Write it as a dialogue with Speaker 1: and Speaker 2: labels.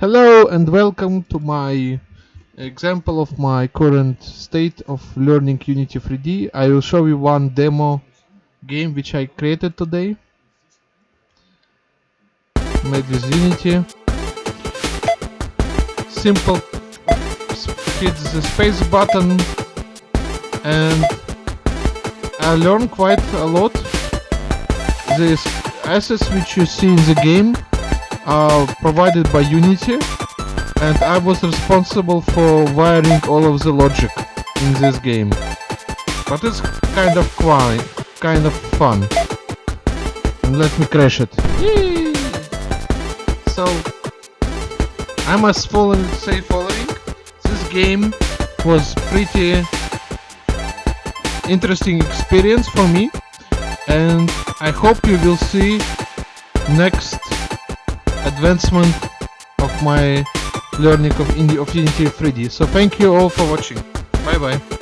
Speaker 1: Hello and welcome to my example of my current state of learning Unity 3D. I will show you one demo game which I created today. Made with Unity. Simple hit the space button and I learned quite a lot. These assets which you see in the game provided by Unity and I was responsible for wiring all of the logic in this game. But it's kind of fun, kind of fun. And let me crash it. So I must follow, say following. This game was pretty interesting experience for me and I hope you will see next advancement of my learning of, of Unity 3D. So thank you all for watching. Bye bye.